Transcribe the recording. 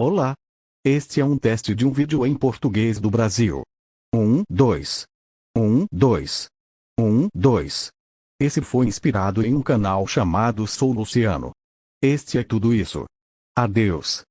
Olá! Este é um teste de um vídeo em português do Brasil. 1, 2. 1, 2. 1, 2. Esse foi inspirado em um canal chamado Sou Luciano. Este é tudo isso. Adeus.